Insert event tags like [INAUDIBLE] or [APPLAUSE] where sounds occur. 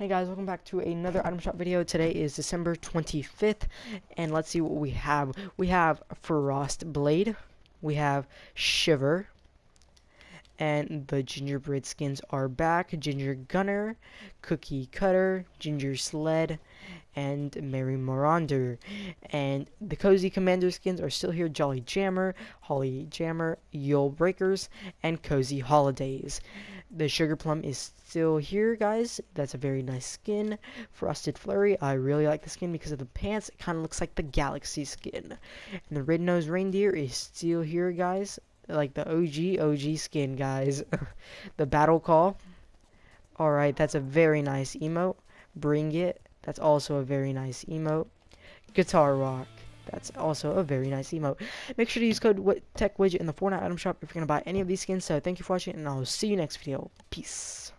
Hey guys, welcome back to another item shop video. Today is December 25th, and let's see what we have. We have Frost Blade, we have Shiver, and the gingerbread skins are back. Ginger Gunner, Cookie Cutter, Ginger Sled, and Merry Marauder. And the Cozy Commander skins are still here. Jolly Jammer, Holly Jammer, Yule Breakers, and Cozy Holidays. The Sugar Plum is still here, guys. That's a very nice skin. Frosted Flurry, I really like the skin because of the pants. It kind of looks like the Galaxy skin. And the Red Nose Reindeer is still here, guys. Like the OG, OG skin, guys. [LAUGHS] the Battle Call. Alright, that's a very nice emote. Bring It. That's also a very nice emote. Guitar Rock. That's also a very nice emote. Make sure to use code TechWidget in the Fortnite item shop if you're going to buy any of these skins. So thank you for watching, and I'll see you next video. Peace.